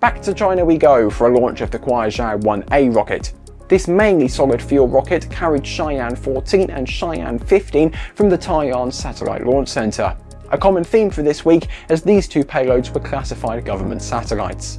Back to China we go for a launch of the Kuaizhou 1A rocket. This mainly solid fuel rocket carried Shiyan 14 and Shiyan 15 from the Taiyuan Satellite Launch Center. A common theme for this week as these two payloads were classified government satellites.